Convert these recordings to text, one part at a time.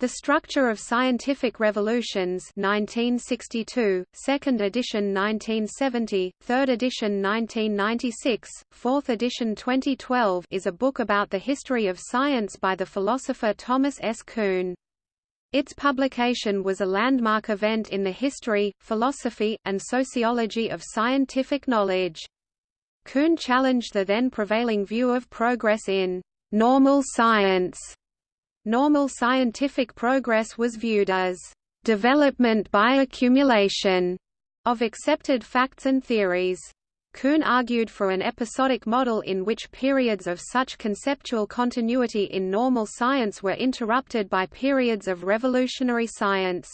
The Structure of Scientific Revolutions 1962, 2nd edition 1970, 3rd edition 1996, 4th edition 2012 is a book about the history of science by the philosopher Thomas S. Kuhn. Its publication was a landmark event in the history, philosophy, and sociology of scientific knowledge. Kuhn challenged the then prevailing view of progress in normal science Normal scientific progress was viewed as development by accumulation of accepted facts and theories. Kuhn argued for an episodic model in which periods of such conceptual continuity in normal science were interrupted by periods of revolutionary science.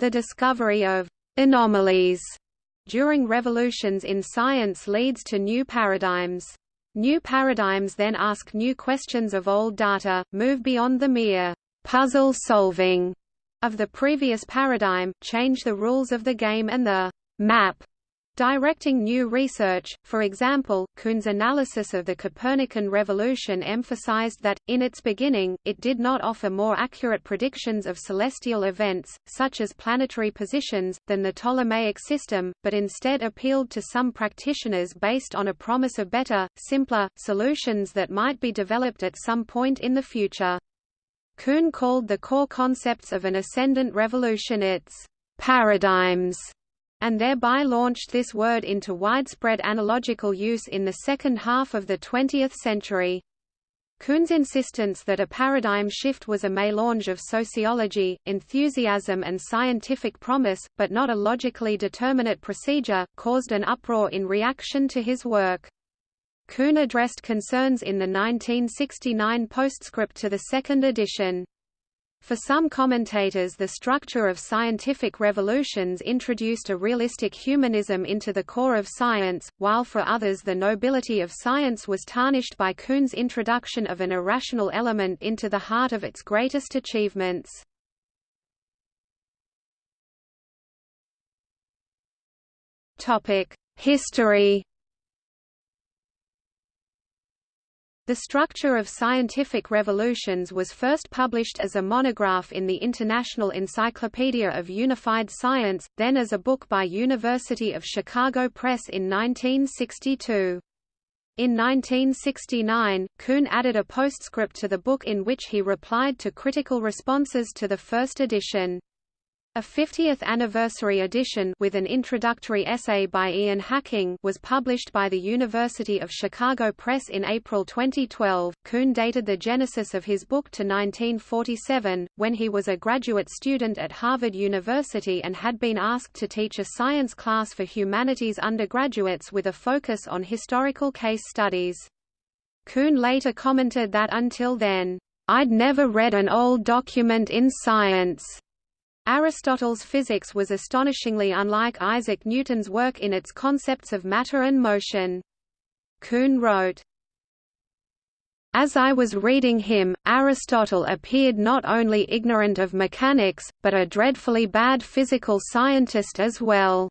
The discovery of anomalies during revolutions in science leads to new paradigms. New paradigms then ask new questions of old data, move beyond the mere puzzle solving of the previous paradigm, change the rules of the game and the map Directing new research, for example, Kuhn's analysis of the Copernican revolution emphasized that, in its beginning, it did not offer more accurate predictions of celestial events, such as planetary positions, than the Ptolemaic system, but instead appealed to some practitioners based on a promise of better, simpler, solutions that might be developed at some point in the future. Kuhn called the core concepts of an ascendant revolution its paradigms and thereby launched this word into widespread analogical use in the second half of the 20th century. Kuhn's insistence that a paradigm shift was a mélange of sociology, enthusiasm and scientific promise, but not a logically determinate procedure, caused an uproar in reaction to his work. Kuhn addressed concerns in the 1969 postscript to the second edition. For some commentators the structure of scientific revolutions introduced a realistic humanism into the core of science, while for others the nobility of science was tarnished by Kuhn's introduction of an irrational element into the heart of its greatest achievements. History The Structure of Scientific Revolutions was first published as a monograph in the International Encyclopedia of Unified Science, then as a book by University of Chicago Press in 1962. In 1969, Kuhn added a postscript to the book in which he replied to critical responses to the first edition. A 50th anniversary edition with an introductory essay by Ian Hacking was published by the University of Chicago Press in April 2012. Kuhn dated the genesis of his book to 1947, when he was a graduate student at Harvard University and had been asked to teach a science class for humanities undergraduates with a focus on historical case studies. Kuhn later commented that until then, I'd never read an old document in science. Aristotle's physics was astonishingly unlike Isaac Newton's work in its concepts of matter and motion. Kuhn wrote, as I was reading him, Aristotle appeared not only ignorant of mechanics, but a dreadfully bad physical scientist as well.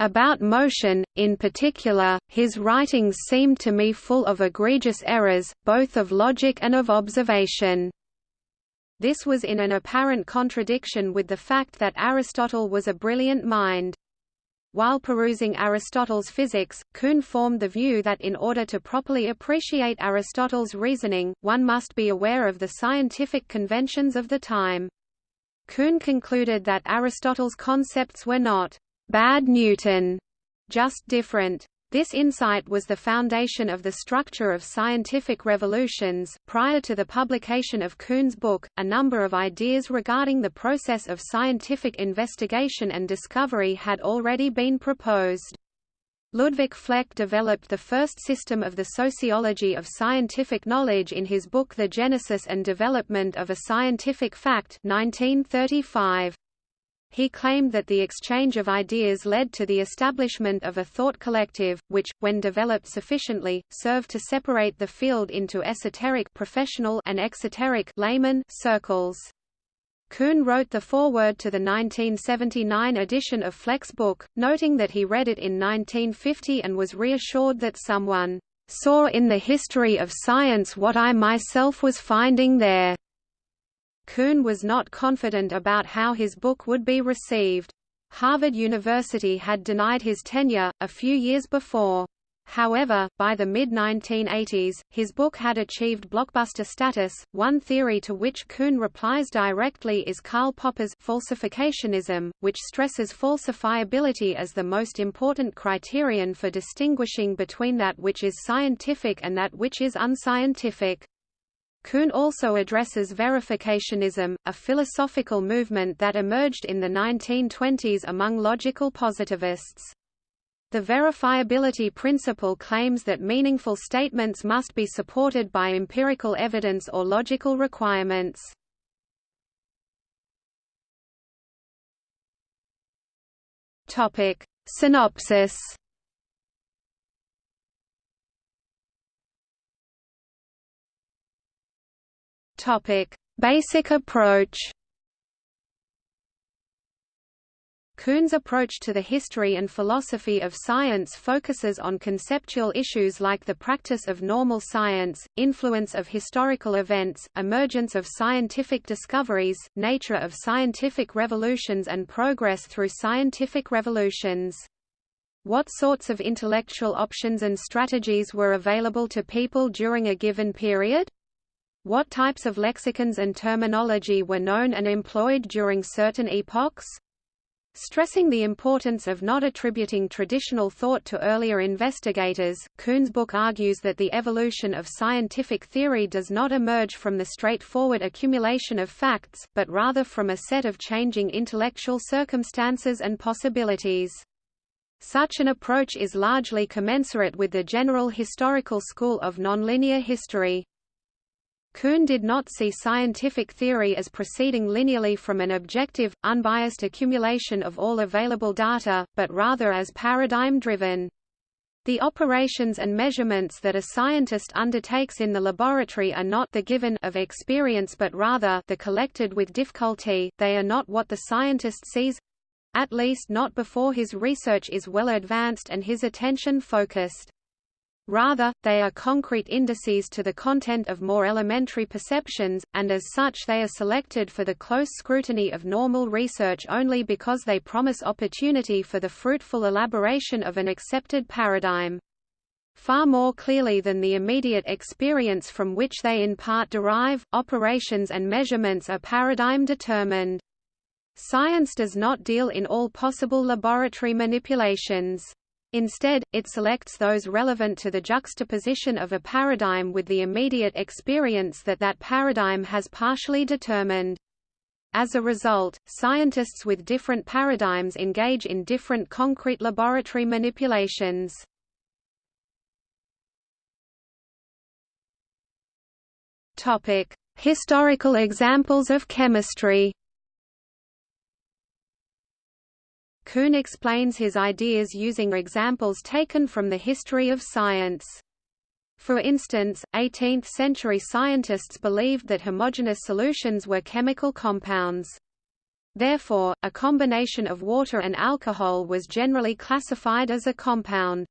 About motion, in particular, his writings seemed to me full of egregious errors, both of logic and of observation. This was in an apparent contradiction with the fact that Aristotle was a brilliant mind. While perusing Aristotle's physics, Kuhn formed the view that in order to properly appreciate Aristotle's reasoning, one must be aware of the scientific conventions of the time. Kuhn concluded that Aristotle's concepts were not bad Newton, just different. This insight was the foundation of the structure of scientific revolutions. Prior to the publication of Kuhn's book, a number of ideas regarding the process of scientific investigation and discovery had already been proposed. Ludwig Fleck developed the first system of the sociology of scientific knowledge in his book The Genesis and Development of a Scientific Fact 1935. He claimed that the exchange of ideas led to the establishment of a thought collective, which, when developed sufficiently, served to separate the field into esoteric professional and exoteric layman circles. Kuhn wrote the foreword to the 1979 edition of Fleck's book, noting that he read it in 1950 and was reassured that someone saw in the history of science what I myself was finding there. Kuhn was not confident about how his book would be received. Harvard University had denied his tenure, a few years before. However, by the mid-1980s, his book had achieved blockbuster status. One theory to which Kuhn replies directly is Karl Popper's falsificationism, which stresses falsifiability as the most important criterion for distinguishing between that which is scientific and that which is unscientific. Kuhn also addresses verificationism, a philosophical movement that emerged in the 1920s among logical positivists. The verifiability principle claims that meaningful statements must be supported by empirical evidence or logical requirements. Topic: Synopsis Topic: Basic approach. Kuhn's approach to the history and philosophy of science focuses on conceptual issues like the practice of normal science, influence of historical events, emergence of scientific discoveries, nature of scientific revolutions and progress through scientific revolutions. What sorts of intellectual options and strategies were available to people during a given period? What types of lexicons and terminology were known and employed during certain epochs? Stressing the importance of not attributing traditional thought to earlier investigators, Kuhn's book argues that the evolution of scientific theory does not emerge from the straightforward accumulation of facts, but rather from a set of changing intellectual circumstances and possibilities. Such an approach is largely commensurate with the general historical school of nonlinear history. Kuhn did not see scientific theory as proceeding linearly from an objective, unbiased accumulation of all available data, but rather as paradigm-driven. The operations and measurements that a scientist undertakes in the laboratory are not the given of experience but rather the collected with difficulty, they are not what the scientist sees—at least not before his research is well advanced and his attention focused. Rather, they are concrete indices to the content of more elementary perceptions, and as such they are selected for the close scrutiny of normal research only because they promise opportunity for the fruitful elaboration of an accepted paradigm. Far more clearly than the immediate experience from which they in part derive, operations and measurements are paradigm determined. Science does not deal in all possible laboratory manipulations. Instead, it selects those relevant to the juxtaposition of a paradigm with the immediate experience that that paradigm has partially determined. As a result, scientists with different paradigms engage in different concrete laboratory manipulations. Historical examples of chemistry Kuhn explains his ideas using examples taken from the history of science. For instance, 18th-century scientists believed that homogeneous solutions were chemical compounds. Therefore, a combination of water and alcohol was generally classified as a compound.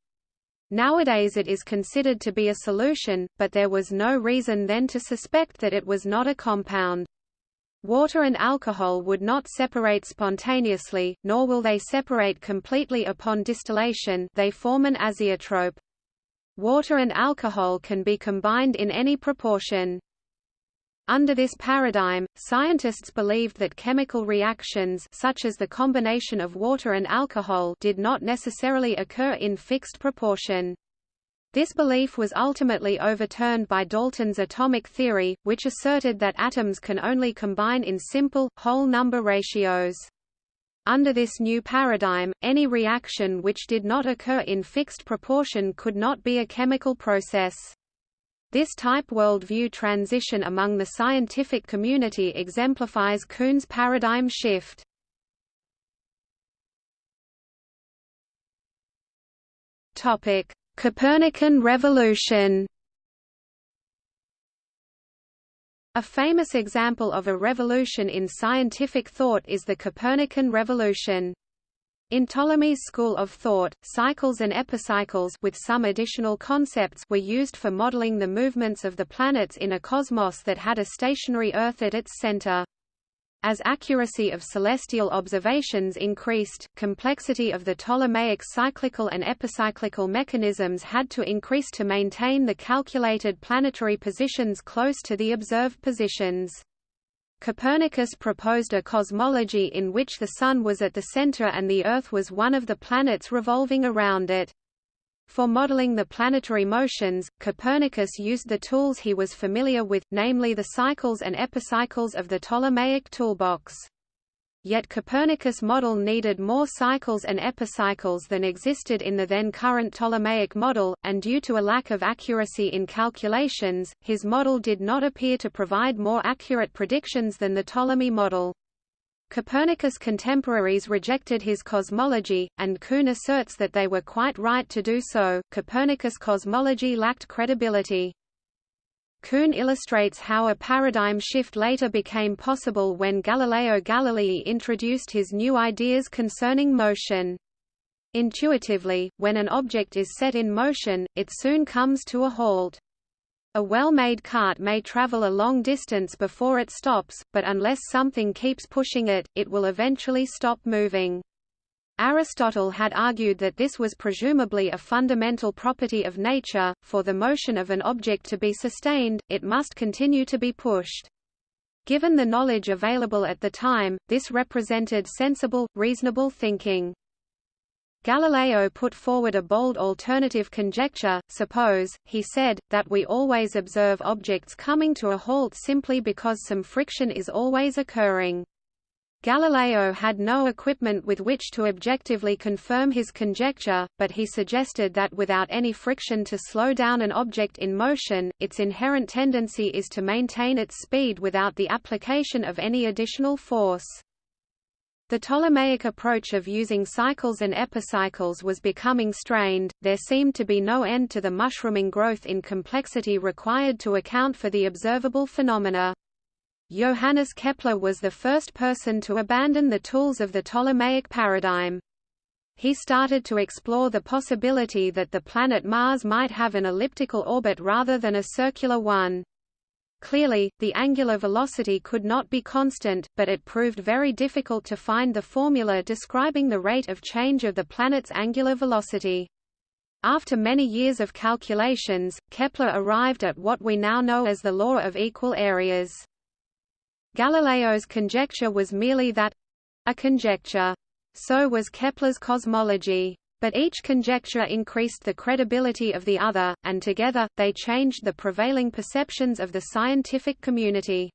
Nowadays it is considered to be a solution, but there was no reason then to suspect that it was not a compound. Water and alcohol would not separate spontaneously, nor will they separate completely upon distillation they form an azeotrope. Water and alcohol can be combined in any proportion. Under this paradigm, scientists believed that chemical reactions such as the combination of water and alcohol did not necessarily occur in fixed proportion. This belief was ultimately overturned by Dalton's atomic theory, which asserted that atoms can only combine in simple, whole number ratios. Under this new paradigm, any reaction which did not occur in fixed proportion could not be a chemical process. This type worldview transition among the scientific community exemplifies Kuhn's paradigm shift. Topic: Copernican revolution A famous example of a revolution in scientific thought is the Copernican revolution. In Ptolemy's school of thought, cycles and epicycles with some additional concepts were used for modeling the movements of the planets in a cosmos that had a stationary Earth at its center. As accuracy of celestial observations increased, complexity of the Ptolemaic cyclical and epicyclical mechanisms had to increase to maintain the calculated planetary positions close to the observed positions. Copernicus proposed a cosmology in which the Sun was at the center and the Earth was one of the planets revolving around it. For modeling the planetary motions, Copernicus used the tools he was familiar with, namely the cycles and epicycles of the Ptolemaic toolbox. Yet Copernicus' model needed more cycles and epicycles than existed in the then current Ptolemaic model, and due to a lack of accuracy in calculations, his model did not appear to provide more accurate predictions than the Ptolemy model. Copernicus' contemporaries rejected his cosmology, and Kuhn asserts that they were quite right to do so. Copernicus' cosmology lacked credibility. Kuhn illustrates how a paradigm shift later became possible when Galileo Galilei introduced his new ideas concerning motion. Intuitively, when an object is set in motion, it soon comes to a halt. A well-made cart may travel a long distance before it stops, but unless something keeps pushing it, it will eventually stop moving. Aristotle had argued that this was presumably a fundamental property of nature, for the motion of an object to be sustained, it must continue to be pushed. Given the knowledge available at the time, this represented sensible, reasonable thinking. Galileo put forward a bold alternative conjecture, suppose, he said, that we always observe objects coming to a halt simply because some friction is always occurring. Galileo had no equipment with which to objectively confirm his conjecture, but he suggested that without any friction to slow down an object in motion, its inherent tendency is to maintain its speed without the application of any additional force. The Ptolemaic approach of using cycles and epicycles was becoming strained, there seemed to be no end to the mushrooming growth in complexity required to account for the observable phenomena. Johannes Kepler was the first person to abandon the tools of the Ptolemaic paradigm. He started to explore the possibility that the planet Mars might have an elliptical orbit rather than a circular one. Clearly, the angular velocity could not be constant, but it proved very difficult to find the formula describing the rate of change of the planet's angular velocity. After many years of calculations, Kepler arrived at what we now know as the law of equal areas. Galileo's conjecture was merely that—a conjecture. So was Kepler's cosmology. But each conjecture increased the credibility of the other, and together, they changed the prevailing perceptions of the scientific community.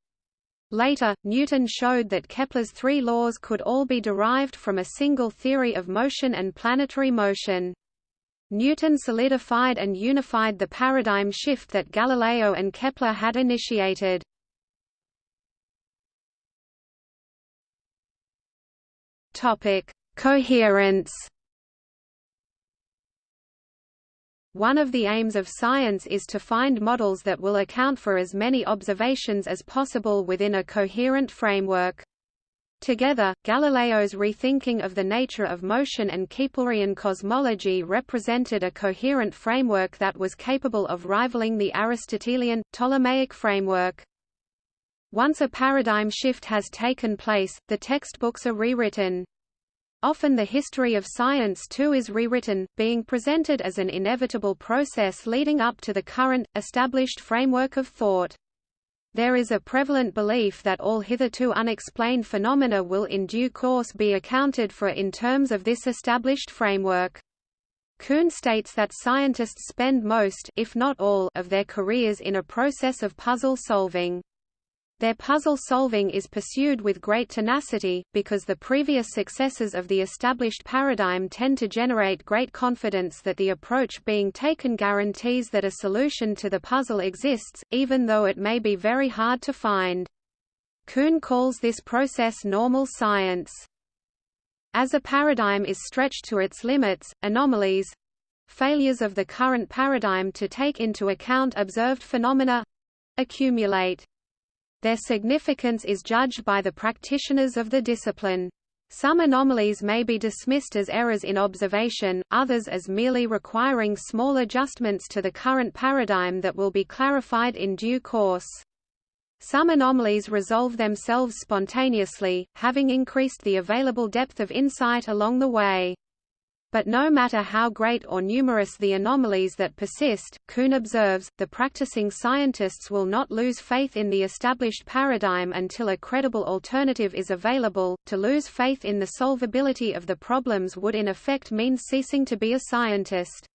Later, Newton showed that Kepler's three laws could all be derived from a single theory of motion and planetary motion. Newton solidified and unified the paradigm shift that Galileo and Kepler had initiated. Coherence. One of the aims of science is to find models that will account for as many observations as possible within a coherent framework. Together, Galileo's rethinking of the nature of motion and Keplerian cosmology represented a coherent framework that was capable of rivaling the Aristotelian, Ptolemaic framework. Once a paradigm shift has taken place, the textbooks are rewritten. Often the history of science too is rewritten, being presented as an inevitable process leading up to the current, established framework of thought. There is a prevalent belief that all hitherto unexplained phenomena will in due course be accounted for in terms of this established framework. Kuhn states that scientists spend most if not all of their careers in a process of puzzle solving. Their puzzle solving is pursued with great tenacity, because the previous successes of the established paradigm tend to generate great confidence that the approach being taken guarantees that a solution to the puzzle exists, even though it may be very hard to find. Kuhn calls this process normal science. As a paradigm is stretched to its limits, anomalies failures of the current paradigm to take into account observed phenomena accumulate. Their significance is judged by the practitioners of the discipline. Some anomalies may be dismissed as errors in observation, others as merely requiring small adjustments to the current paradigm that will be clarified in due course. Some anomalies resolve themselves spontaneously, having increased the available depth of insight along the way. But no matter how great or numerous the anomalies that persist, Kuhn observes, the practicing scientists will not lose faith in the established paradigm until a credible alternative is available. To lose faith in the solvability of the problems would in effect mean ceasing to be a scientist.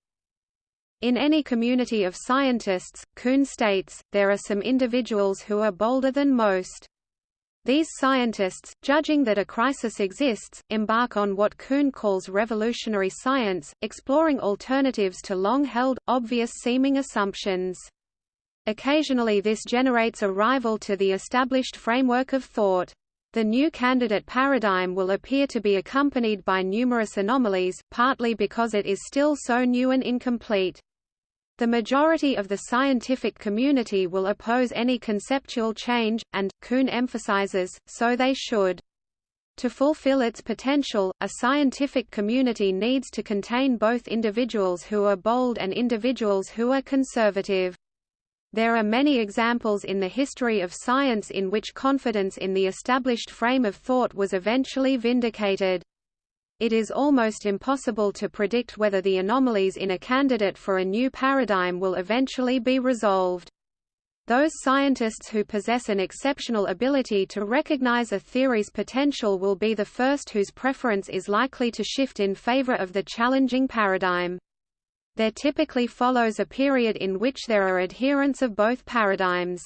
In any community of scientists, Kuhn states, there are some individuals who are bolder than most. These scientists, judging that a crisis exists, embark on what Kuhn calls revolutionary science, exploring alternatives to long-held, obvious-seeming assumptions. Occasionally this generates a rival to the established framework of thought. The new candidate paradigm will appear to be accompanied by numerous anomalies, partly because it is still so new and incomplete. The majority of the scientific community will oppose any conceptual change, and, Kuhn emphasizes, so they should. To fulfill its potential, a scientific community needs to contain both individuals who are bold and individuals who are conservative. There are many examples in the history of science in which confidence in the established frame of thought was eventually vindicated it is almost impossible to predict whether the anomalies in a candidate for a new paradigm will eventually be resolved. Those scientists who possess an exceptional ability to recognize a theory's potential will be the first whose preference is likely to shift in favor of the challenging paradigm. There typically follows a period in which there are adherents of both paradigms.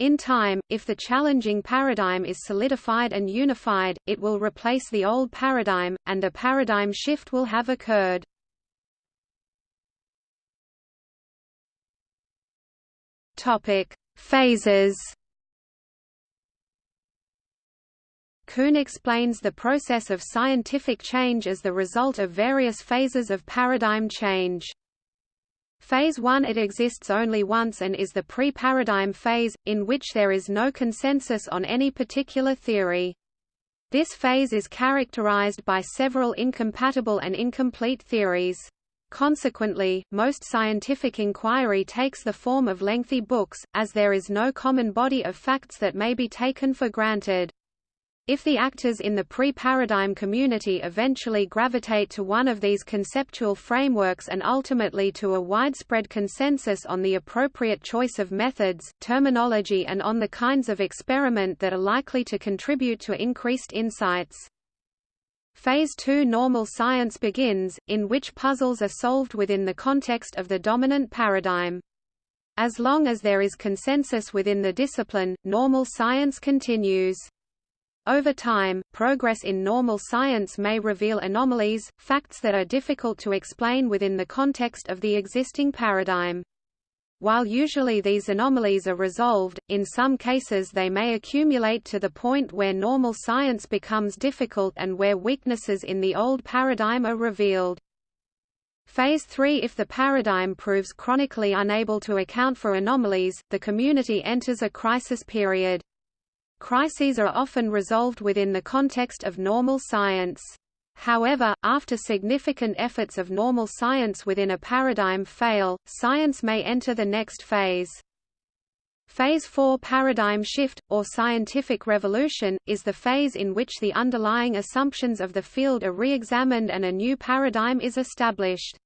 In time, if the challenging paradigm is solidified and unified, it will replace the old paradigm, and a paradigm shift will have occurred. Topic: Phases. Kuhn explains the process of scientific change as the result of various phases of paradigm change. Phase 1 It exists only once and is the pre-paradigm phase, in which there is no consensus on any particular theory. This phase is characterized by several incompatible and incomplete theories. Consequently, most scientific inquiry takes the form of lengthy books, as there is no common body of facts that may be taken for granted. If the actors in the pre-paradigm community eventually gravitate to one of these conceptual frameworks and ultimately to a widespread consensus on the appropriate choice of methods, terminology and on the kinds of experiment that are likely to contribute to increased insights. Phase 2 Normal science begins, in which puzzles are solved within the context of the dominant paradigm. As long as there is consensus within the discipline, normal science continues. Over time, progress in normal science may reveal anomalies, facts that are difficult to explain within the context of the existing paradigm. While usually these anomalies are resolved, in some cases they may accumulate to the point where normal science becomes difficult and where weaknesses in the old paradigm are revealed. Phase 3 If the paradigm proves chronically unable to account for anomalies, the community enters a crisis period. Crises are often resolved within the context of normal science. However, after significant efforts of normal science within a paradigm fail, science may enter the next phase. Phase 4 paradigm shift, or scientific revolution, is the phase in which the underlying assumptions of the field are re-examined and a new paradigm is established.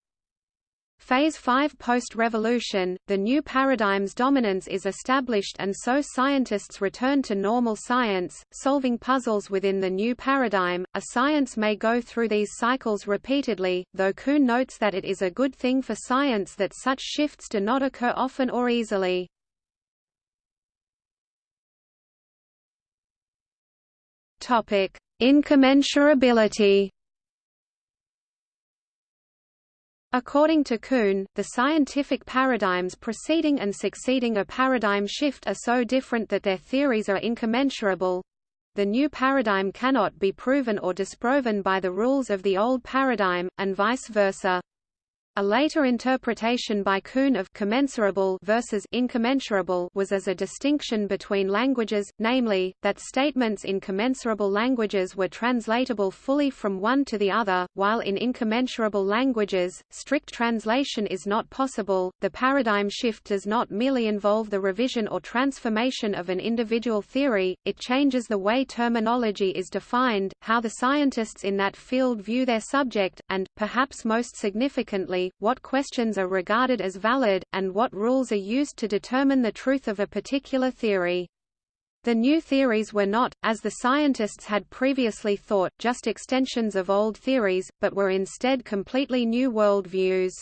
Phase 5 Post-revolution, the new paradigm's dominance is established and so scientists return to normal science, solving puzzles within the new paradigm. A science may go through these cycles repeatedly, though Kuhn notes that it is a good thing for science that such shifts do not occur often or easily. Topic: Incommensurability According to Kuhn, the scientific paradigms preceding and succeeding a paradigm shift are so different that their theories are incommensurable. The new paradigm cannot be proven or disproven by the rules of the old paradigm, and vice versa. A later interpretation by Kuhn of commensurable versus incommensurable was as a distinction between languages, namely, that statements in commensurable languages were translatable fully from one to the other, while in incommensurable languages, strict translation is not possible. The paradigm shift does not merely involve the revision or transformation of an individual theory, it changes the way terminology is defined, how the scientists in that field view their subject, and, perhaps most significantly, what questions are regarded as valid, and what rules are used to determine the truth of a particular theory. The new theories were not, as the scientists had previously thought, just extensions of old theories, but were instead completely new worldviews.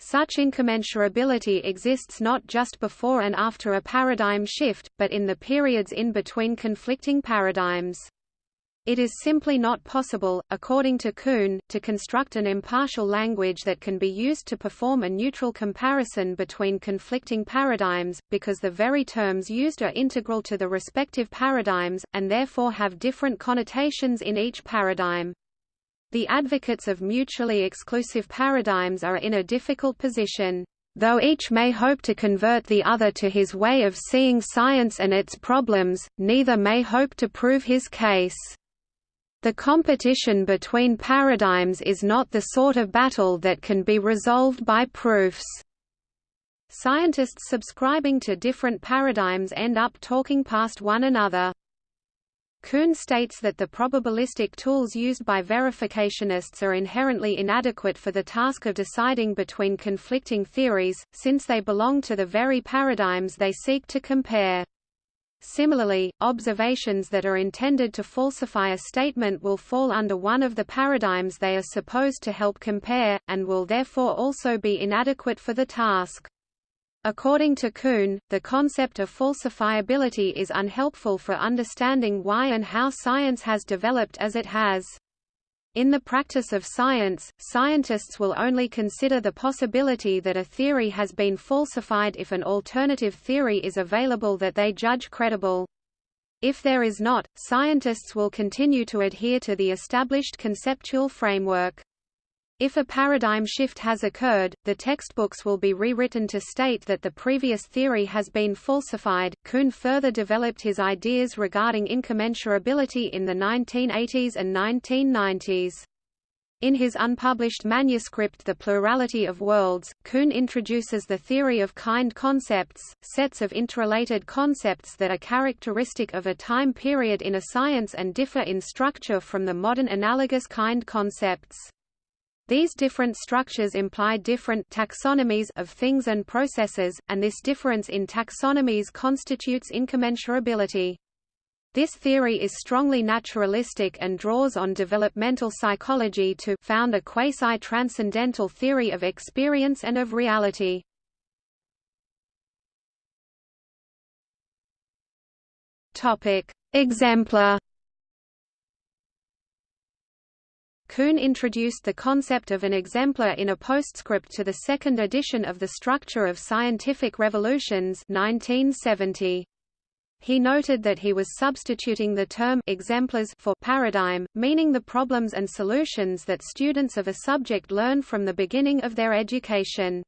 Such incommensurability exists not just before and after a paradigm shift, but in the periods in between conflicting paradigms. It is simply not possible, according to Kuhn, to construct an impartial language that can be used to perform a neutral comparison between conflicting paradigms, because the very terms used are integral to the respective paradigms, and therefore have different connotations in each paradigm. The advocates of mutually exclusive paradigms are in a difficult position. Though each may hope to convert the other to his way of seeing science and its problems, neither may hope to prove his case. The competition between paradigms is not the sort of battle that can be resolved by proofs. Scientists subscribing to different paradigms end up talking past one another. Kuhn states that the probabilistic tools used by verificationists are inherently inadequate for the task of deciding between conflicting theories, since they belong to the very paradigms they seek to compare. Similarly, observations that are intended to falsify a statement will fall under one of the paradigms they are supposed to help compare, and will therefore also be inadequate for the task. According to Kuhn, the concept of falsifiability is unhelpful for understanding why and how science has developed as it has. In the practice of science, scientists will only consider the possibility that a theory has been falsified if an alternative theory is available that they judge credible. If there is not, scientists will continue to adhere to the established conceptual framework. If a paradigm shift has occurred, the textbooks will be rewritten to state that the previous theory has been falsified. Kuhn further developed his ideas regarding incommensurability in the 1980s and 1990s. In his unpublished manuscript The Plurality of Worlds, Kuhn introduces the theory of kind concepts, sets of interrelated concepts that are characteristic of a time period in a science and differ in structure from the modern analogous kind concepts. These different structures imply different taxonomies of things and processes, and this difference in taxonomies constitutes incommensurability. This theory is strongly naturalistic and draws on developmental psychology to found a quasi-transcendental theory of experience and of reality. Topic: Exemplar Kuhn introduced the concept of an exemplar in a postscript to the second edition of The Structure of Scientific Revolutions 1970. He noted that he was substituting the term exemplars for paradigm, meaning the problems and solutions that students of a subject learn from the beginning of their education.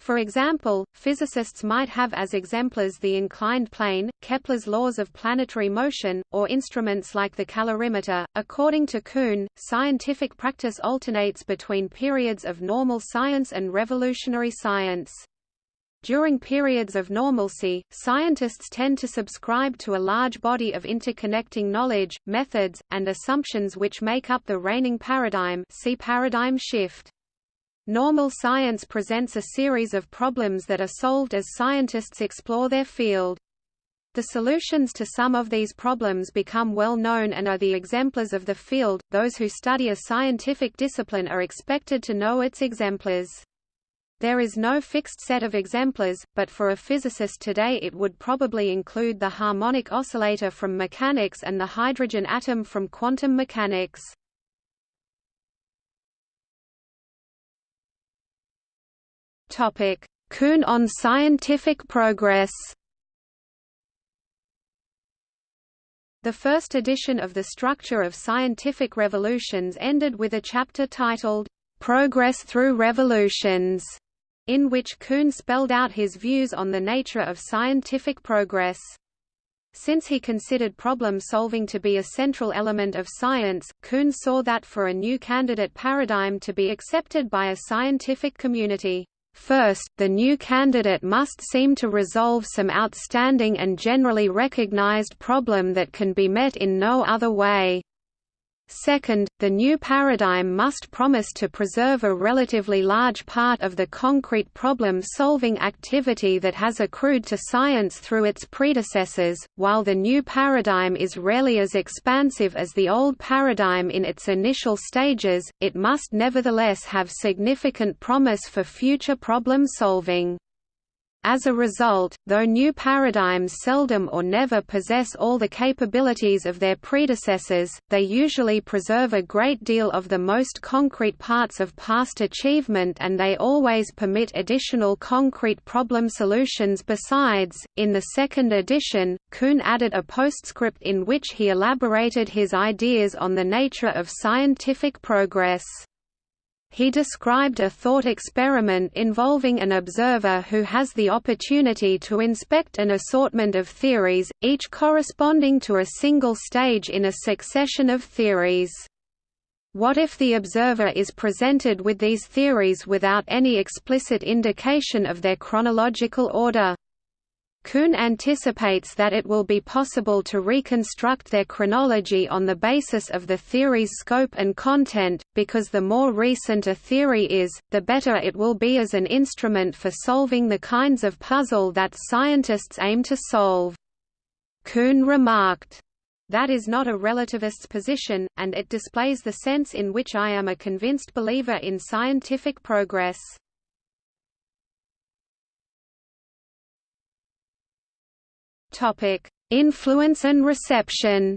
For example, physicists might have as exemplars the inclined plane, Kepler's laws of planetary motion, or instruments like the calorimeter. According to Kuhn, scientific practice alternates between periods of normal science and revolutionary science. During periods of normalcy, scientists tend to subscribe to a large body of interconnecting knowledge, methods, and assumptions which make up the reigning paradigm see paradigm shift. Normal science presents a series of problems that are solved as scientists explore their field. The solutions to some of these problems become well known and are the exemplars of the field. Those who study a scientific discipline are expected to know its exemplars. There is no fixed set of exemplars, but for a physicist today it would probably include the harmonic oscillator from mechanics and the hydrogen atom from quantum mechanics. Kuhn on scientific progress. The first edition of The Structure of Scientific Revolutions ended with a chapter titled, Progress Through Revolutions, in which Kuhn spelled out his views on the nature of scientific progress. Since he considered problem-solving to be a central element of science, Kuhn saw that for a new candidate paradigm to be accepted by a scientific community, First, the new candidate must seem to resolve some outstanding and generally recognized problem that can be met in no other way. Second, the new paradigm must promise to preserve a relatively large part of the concrete problem-solving activity that has accrued to science through its predecessors. While the new paradigm is rarely as expansive as the old paradigm in its initial stages, it must nevertheless have significant promise for future problem-solving. As a result, though new paradigms seldom or never possess all the capabilities of their predecessors, they usually preserve a great deal of the most concrete parts of past achievement and they always permit additional concrete problem solutions besides. In the second edition, Kuhn added a postscript in which he elaborated his ideas on the nature of scientific progress. He described a thought experiment involving an observer who has the opportunity to inspect an assortment of theories, each corresponding to a single stage in a succession of theories. What if the observer is presented with these theories without any explicit indication of their chronological order? Kuhn anticipates that it will be possible to reconstruct their chronology on the basis of the theory's scope and content, because the more recent a theory is, the better it will be as an instrument for solving the kinds of puzzle that scientists aim to solve. Kuhn remarked, that is not a relativist's position, and it displays the sense in which I am a convinced believer in scientific progress. Topic: Influence and reception.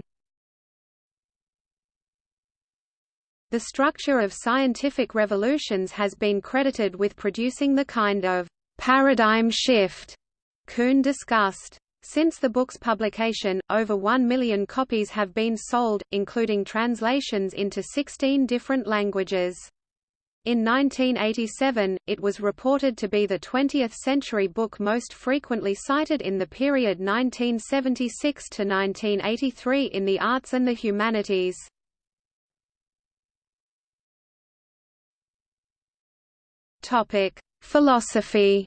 The structure of scientific revolutions has been credited with producing the kind of paradigm shift Kuhn discussed. Since the book's publication, over 1 million copies have been sold, including translations into 16 different languages. In 1987, it was reported to be the 20th-century book most frequently cited in the period 1976 to 1983 in the arts and the humanities. Topic: Philosophy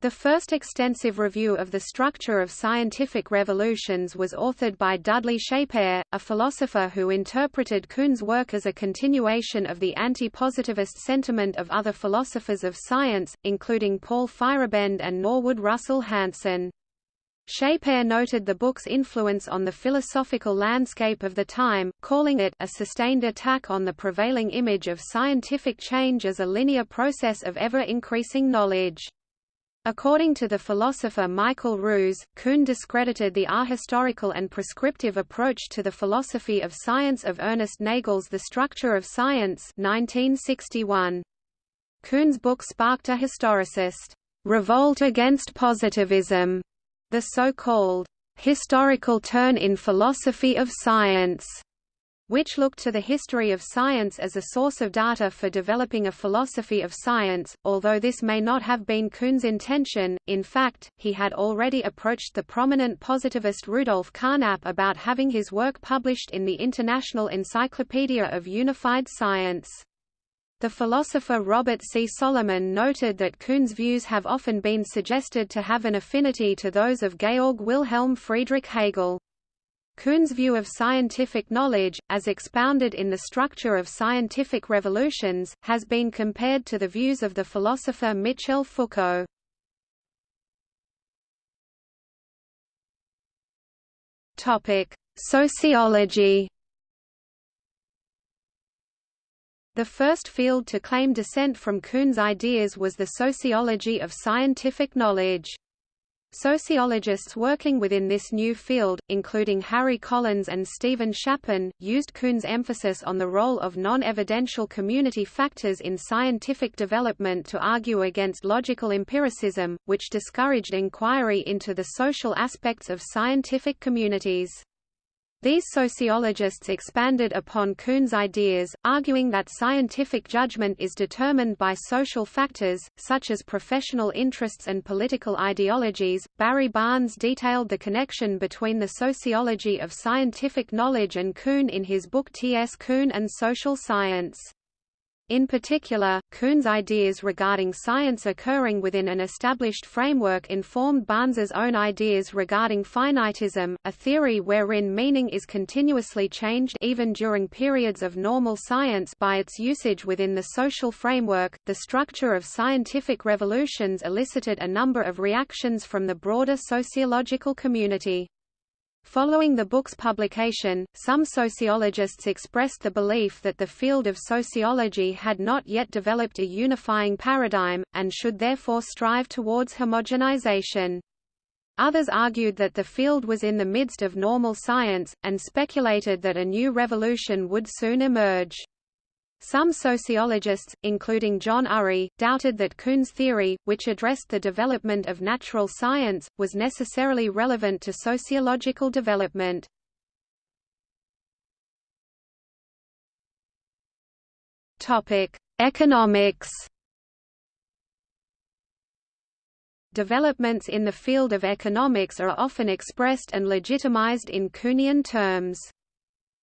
The first extensive review of the structure of scientific revolutions was authored by Dudley Shapere, a philosopher who interpreted Kuhn's work as a continuation of the anti-positivist sentiment of other philosophers of science, including Paul Feyerabend and Norwood Russell Hanson. Shapere noted the book's influence on the philosophical landscape of the time, calling it a sustained attack on the prevailing image of scientific change as a linear process of ever-increasing knowledge. According to the philosopher Michael Ruse, Kuhn discredited the ahistorical and prescriptive approach to the philosophy of science of Ernest Nagel's The Structure of Science 1961. Kuhn's book sparked a historicist revolt against positivism, the so-called historical turn in philosophy of science which looked to the history of science as a source of data for developing a philosophy of science. Although this may not have been Kuhn's intention, in fact, he had already approached the prominent positivist Rudolf Carnap about having his work published in the International Encyclopedia of Unified Science. The philosopher Robert C. Solomon noted that Kuhn's views have often been suggested to have an affinity to those of Georg Wilhelm Friedrich Hegel. Kuhn's view of scientific knowledge, as expounded in The Structure of Scientific Revolutions, has been compared to the views of the philosopher Michel Foucault. Sociology The first field to claim descent from Kuhn's ideas was the sociology of scientific knowledge. Sociologists working within this new field, including Harry Collins and Stephen Shapin, used Kuhn's emphasis on the role of non-evidential community factors in scientific development to argue against logical empiricism, which discouraged inquiry into the social aspects of scientific communities. These sociologists expanded upon Kuhn's ideas, arguing that scientific judgment is determined by social factors, such as professional interests and political ideologies. Barry Barnes detailed the connection between the sociology of scientific knowledge and Kuhn in his book T. S. Kuhn and Social Science. In particular, Kuhn's ideas regarding science occurring within an established framework informed Barnes's own ideas regarding finitism, a theory wherein meaning is continuously changed even during periods of normal science by its usage within the social framework. The structure of scientific revolutions elicited a number of reactions from the broader sociological community. Following the book's publication, some sociologists expressed the belief that the field of sociology had not yet developed a unifying paradigm, and should therefore strive towards homogenization. Others argued that the field was in the midst of normal science, and speculated that a new revolution would soon emerge. Some sociologists, including John Urry, doubted that Kuhn's theory, which addressed the development of natural science, was necessarily relevant to sociological development. Economics Developments in the field of economics are often expressed and legitimized in Kuhnian terms.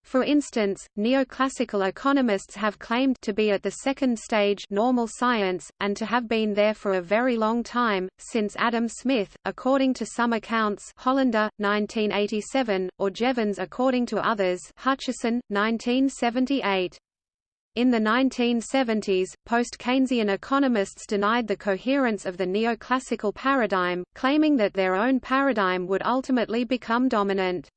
For instance, neoclassical economists have claimed to be at the second stage normal science, and to have been there for a very long time, since Adam Smith, according to some accounts Hollander, 1987, or Jevons according to others Hutchison, 1978. In the 1970s, post-Keynesian economists denied the coherence of the neoclassical paradigm, claiming that their own paradigm would ultimately become dominant.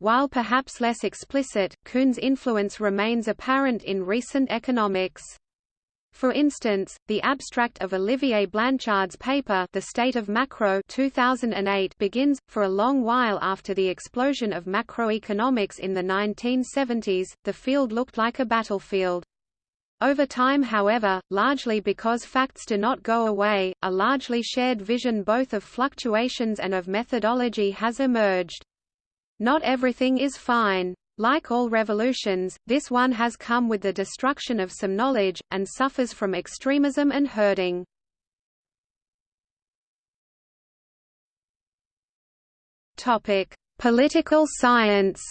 While perhaps less explicit, Kuhn's influence remains apparent in recent economics. For instance, the abstract of Olivier Blanchard's paper The State of Macro 2008 begins, for a long while after the explosion of macroeconomics in the 1970s, the field looked like a battlefield. Over time however, largely because facts do not go away, a largely shared vision both of fluctuations and of methodology has emerged. Not everything is fine. Like all revolutions, this one has come with the destruction of some knowledge, and suffers from extremism and herding. Political science.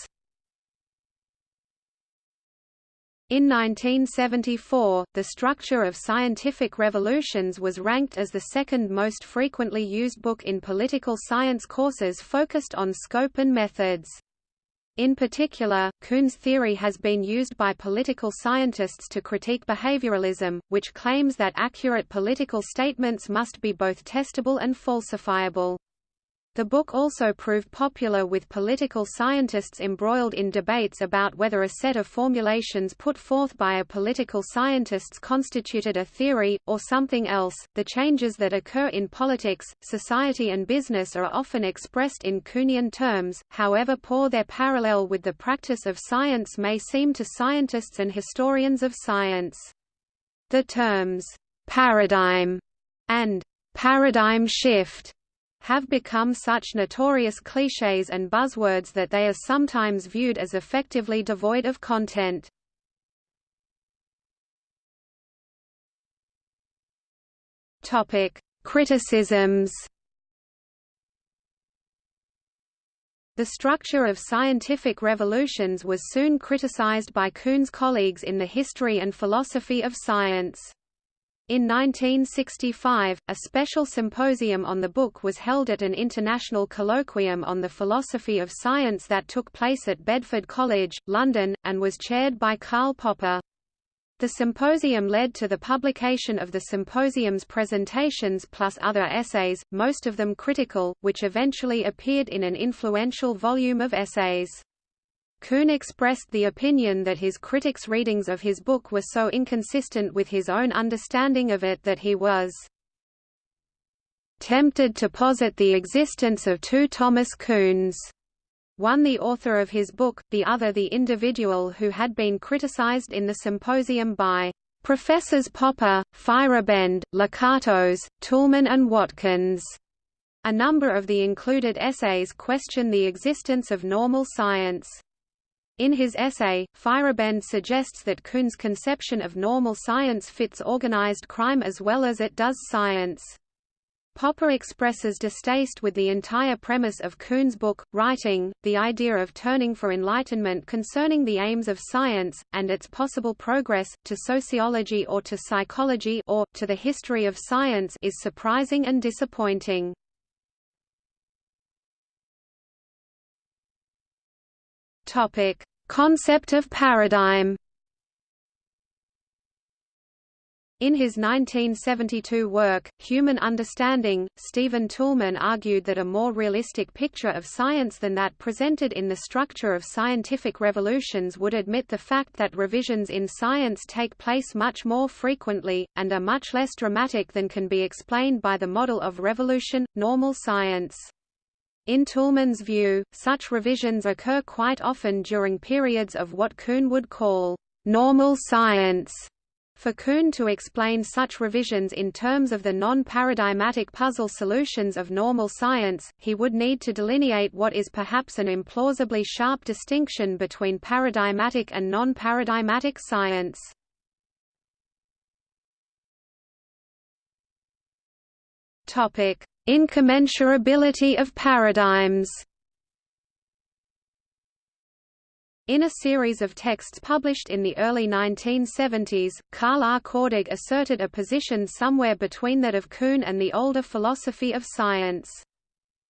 In 1974, the structure of scientific revolutions was ranked as the second most frequently used book in political science courses focused on scope and methods. In particular, Kuhn's theory has been used by political scientists to critique behavioralism, which claims that accurate political statements must be both testable and falsifiable. The book also proved popular with political scientists embroiled in debates about whether a set of formulations put forth by a political scientist constituted a theory, or something else. The changes that occur in politics, society, and business are often expressed in Kuhnian terms, however poor their parallel with the practice of science may seem to scientists and historians of science. The terms paradigm and paradigm shift have become such notorious clichés and buzzwords that they are sometimes viewed as effectively devoid of content. Criticisms. The structure of scientific revolutions was soon criticized by Kuhn's colleagues in the history and philosophy of science. In 1965, a special symposium on the book was held at an international colloquium on the philosophy of science that took place at Bedford College, London, and was chaired by Karl Popper. The symposium led to the publication of the symposium's presentations plus other essays, most of them critical, which eventually appeared in an influential volume of essays. Kuhn expressed the opinion that his critics' readings of his book were so inconsistent with his own understanding of it that he was tempted to posit the existence of two Thomas Kuhns, one the author of his book, the other the individual who had been criticized in the symposium by Professors Popper, Feyerabend, Lakatos, Toulmin and Watkins. A number of the included essays question the existence of normal science. In his essay, Feyerabend suggests that Kuhn's conception of normal science fits organized crime as well as it does science. Popper expresses distaste with the entire premise of Kuhn's book, writing, the idea of turning for enlightenment concerning the aims of science, and its possible progress, to sociology or to psychology or, to the history of science is surprising and disappointing. Topic: Concept of paradigm. In his 1972 work, Human Understanding, Stephen Toulmin argued that a more realistic picture of science than that presented in the structure of scientific revolutions would admit the fact that revisions in science take place much more frequently, and are much less dramatic than can be explained by the model of revolution, normal science. In Toulmin's view, such revisions occur quite often during periods of what Kuhn would call normal science. For Kuhn to explain such revisions in terms of the non-paradigmatic puzzle solutions of normal science, he would need to delineate what is perhaps an implausibly sharp distinction between paradigmatic and non-paradigmatic science. Topic: Incommensurability of paradigms In a series of texts published in the early 1970s, Carl R. Kordig asserted a position somewhere between that of Kuhn and the older philosophy of science.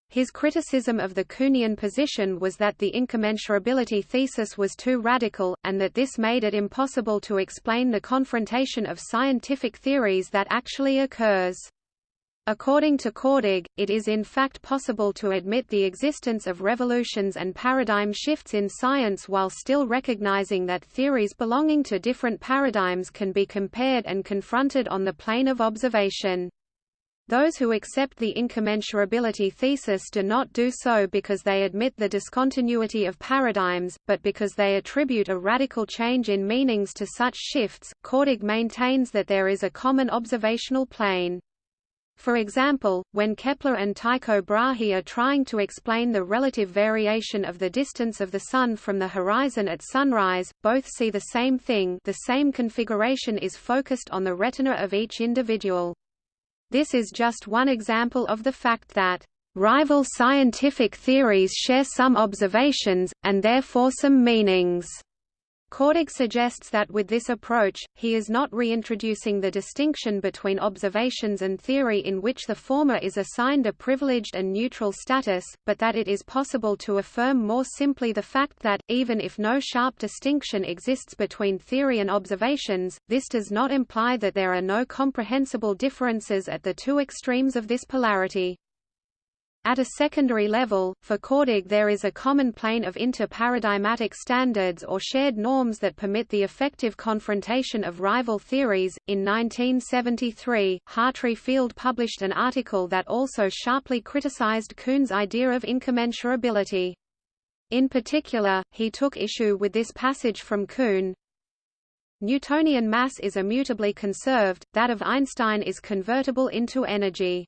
His criticism of the Kuhnian position was that the incommensurability thesis was too radical, and that this made it impossible to explain the confrontation of scientific theories that actually occurs. According to Kordig, it is in fact possible to admit the existence of revolutions and paradigm shifts in science while still recognizing that theories belonging to different paradigms can be compared and confronted on the plane of observation. Those who accept the incommensurability thesis do not do so because they admit the discontinuity of paradigms, but because they attribute a radical change in meanings to such shifts. Kordig maintains that there is a common observational plane. For example, when Kepler and Tycho Brahe are trying to explain the relative variation of the distance of the Sun from the horizon at sunrise, both see the same thing the same configuration is focused on the retina of each individual. This is just one example of the fact that rival scientific theories share some observations, and therefore some meanings. Kordig suggests that with this approach, he is not reintroducing the distinction between observations and theory in which the former is assigned a privileged and neutral status, but that it is possible to affirm more simply the fact that, even if no sharp distinction exists between theory and observations, this does not imply that there are no comprehensible differences at the two extremes of this polarity. At a secondary level, for Kordig there is a common plane of inter-paradigmatic standards or shared norms that permit the effective confrontation of rival theories. In 1973, Hartry Field published an article that also sharply criticized Kuhn's idea of incommensurability. In particular, he took issue with this passage from Kuhn, Newtonian mass is immutably conserved, that of Einstein is convertible into energy.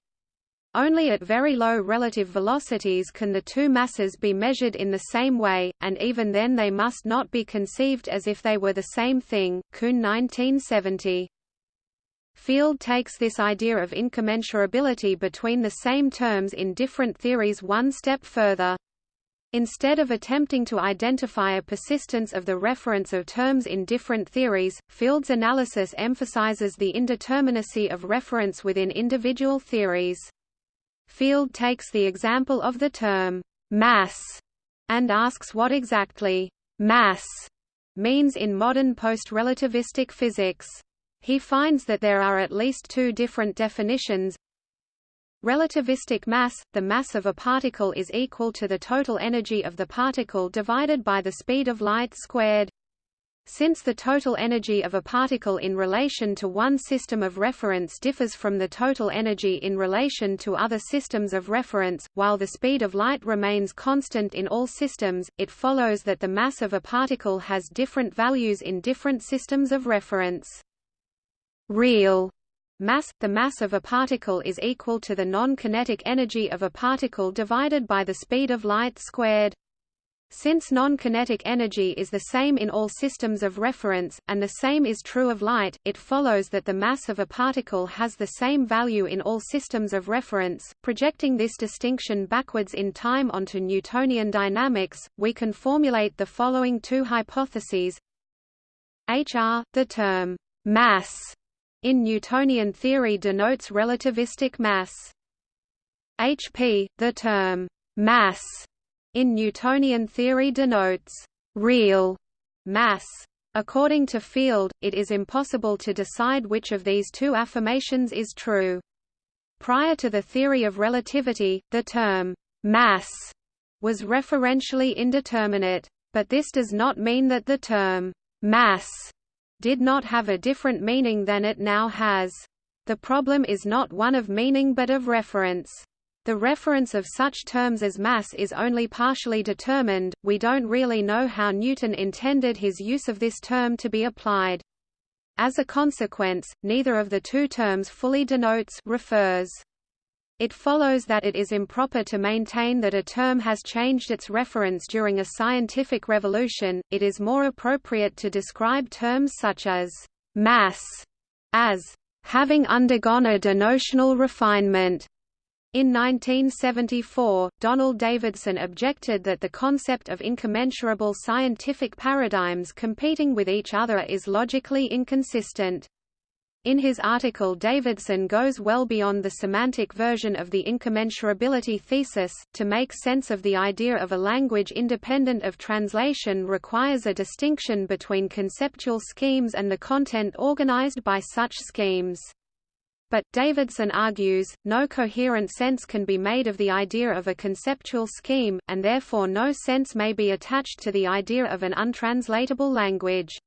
Only at very low relative velocities can the two masses be measured in the same way, and even then they must not be conceived as if they were the same thing. Kuhn 1970. Field takes this idea of incommensurability between the same terms in different theories one step further. Instead of attempting to identify a persistence of the reference of terms in different theories, Field's analysis emphasizes the indeterminacy of reference within individual theories. Field takes the example of the term mass and asks what exactly mass means in modern post-relativistic physics. He finds that there are at least two different definitions. Relativistic mass – the mass of a particle is equal to the total energy of the particle divided by the speed of light squared. Since the total energy of a particle in relation to one system of reference differs from the total energy in relation to other systems of reference, while the speed of light remains constant in all systems, it follows that the mass of a particle has different values in different systems of reference. Real mass, the mass of a particle is equal to the non-kinetic energy of a particle divided by the speed of light squared. Since non-kinetic energy is the same in all systems of reference, and the same is true of light, it follows that the mass of a particle has the same value in all systems of reference. Projecting this distinction backwards in time onto Newtonian dynamics, we can formulate the following two hypotheses. HR, the term mass in Newtonian theory denotes relativistic mass. HP, the term mass in Newtonian theory denotes real mass. According to Field, it is impossible to decide which of these two affirmations is true. Prior to the theory of relativity, the term mass was referentially indeterminate. But this does not mean that the term mass did not have a different meaning than it now has. The problem is not one of meaning but of reference. The reference of such terms as mass is only partially determined, we don't really know how Newton intended his use of this term to be applied. As a consequence, neither of the two terms fully denotes refers. It follows that it is improper to maintain that a term has changed its reference during a scientific revolution, it is more appropriate to describe terms such as mass as having undergone a denotional refinement in 1974, Donald Davidson objected that the concept of incommensurable scientific paradigms competing with each other is logically inconsistent. In his article Davidson goes well beyond the semantic version of the incommensurability thesis. To make sense of the idea of a language independent of translation requires a distinction between conceptual schemes and the content organized by such schemes. But, Davidson argues, no coherent sense can be made of the idea of a conceptual scheme, and therefore no sense may be attached to the idea of an untranslatable language.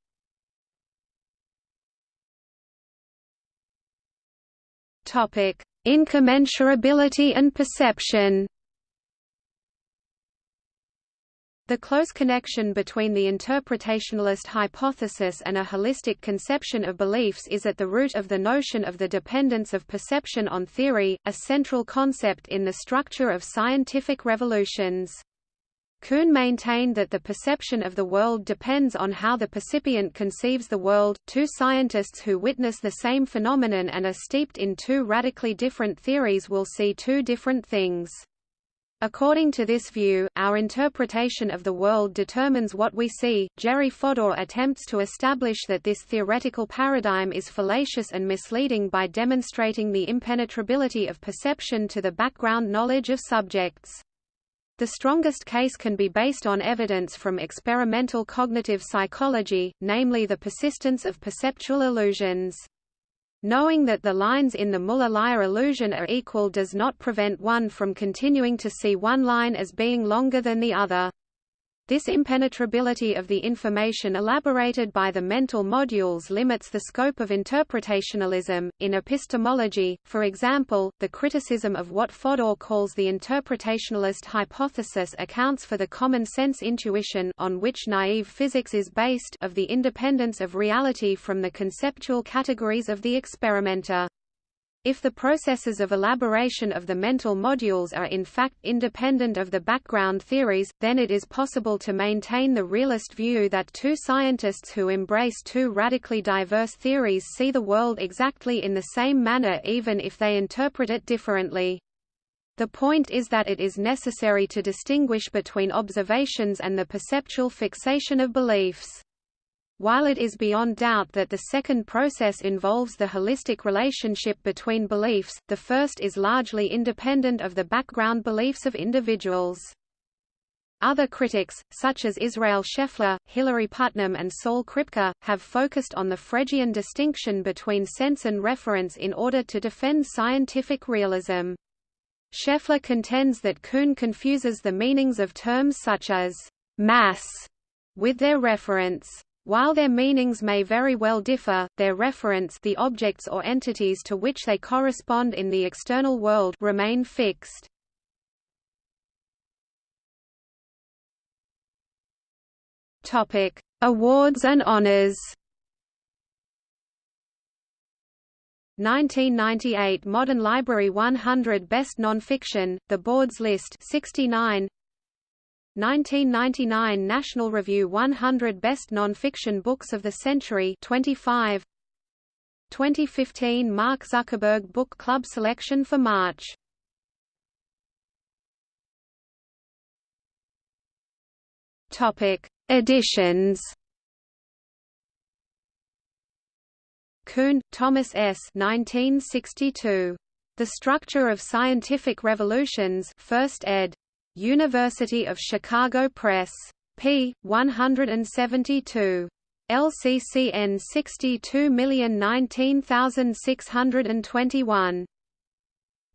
Incommensurability and perception The close connection between the interpretationalist hypothesis and a holistic conception of beliefs is at the root of the notion of the dependence of perception on theory, a central concept in the structure of scientific revolutions. Kuhn maintained that the perception of the world depends on how the percipient conceives the world. Two scientists who witness the same phenomenon and are steeped in two radically different theories will see two different things. According to this view, our interpretation of the world determines what we see. Jerry Fodor attempts to establish that this theoretical paradigm is fallacious and misleading by demonstrating the impenetrability of perception to the background knowledge of subjects. The strongest case can be based on evidence from experimental cognitive psychology, namely the persistence of perceptual illusions. Knowing that the lines in the Muller-Lyer illusion are equal does not prevent one from continuing to see one line as being longer than the other. This impenetrability of the information elaborated by the mental modules limits the scope of interpretationalism. In epistemology, for example, the criticism of what Fodor calls the interpretationalist hypothesis accounts for the common sense intuition on which naive physics is based of the independence of reality from the conceptual categories of the experimenter. If the processes of elaboration of the mental modules are in fact independent of the background theories, then it is possible to maintain the realist view that two scientists who embrace two radically diverse theories see the world exactly in the same manner even if they interpret it differently. The point is that it is necessary to distinguish between observations and the perceptual fixation of beliefs. While it is beyond doubt that the second process involves the holistic relationship between beliefs, the first is largely independent of the background beliefs of individuals. Other critics, such as Israel Scheffler, Hilary Putnam and Saul Kripke, have focused on the Fregean distinction between sense and reference in order to defend scientific realism. Scheffler contends that Kuhn confuses the meanings of terms such as «mass» with their reference. While their meanings may very well differ, their reference the objects or entities to which they correspond in the external world remain fixed. Topic: Awards and honors. 1998 Modern Library 100 Best Nonfiction, The Board's List 69 1999 National Review 100 Best Nonfiction Books of the Century 25 2015 Mark Zuckerberg Book Club selection for March Topic Editions Kuhn, Thomas S. 1962. The Structure of Scientific Revolutions, First ed. University of Chicago Press. p. 172. LCCN 62019621.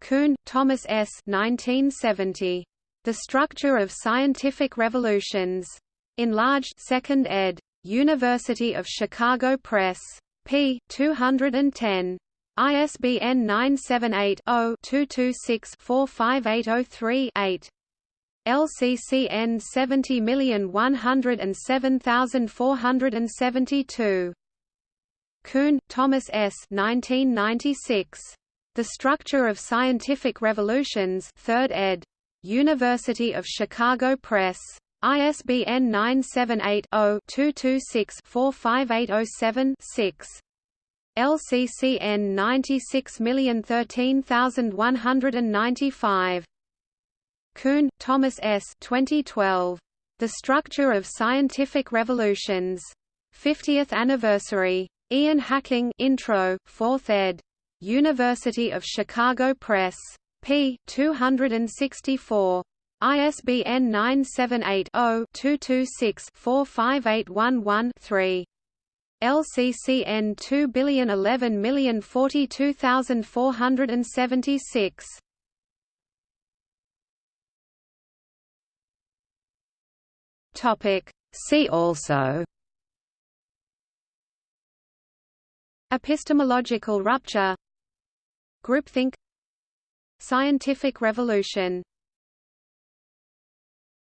Kuhn, Thomas S. 1970. The Structure of Scientific Revolutions. Enlarged 2nd ed. University of Chicago Press p. 210. ISBN 978-0-226-45803-8. LCCN 70107472. Kuhn, Thomas S. 1996. The Structure of Scientific Revolutions 3rd ed. University of Chicago Press. ISBN 978-0-226-45807-6. LCCN 96013195. Kuhn, Thomas S. 2012. The Structure of Scientific Revolutions. 50th Anniversary. Ian Hacking Intro, 4th ed. University of Chicago Press. p. 264. ISBN 978-0-226-45811-3. LCCN 2011042476. Topic See also Epistemological rupture Groupthink Scientific revolution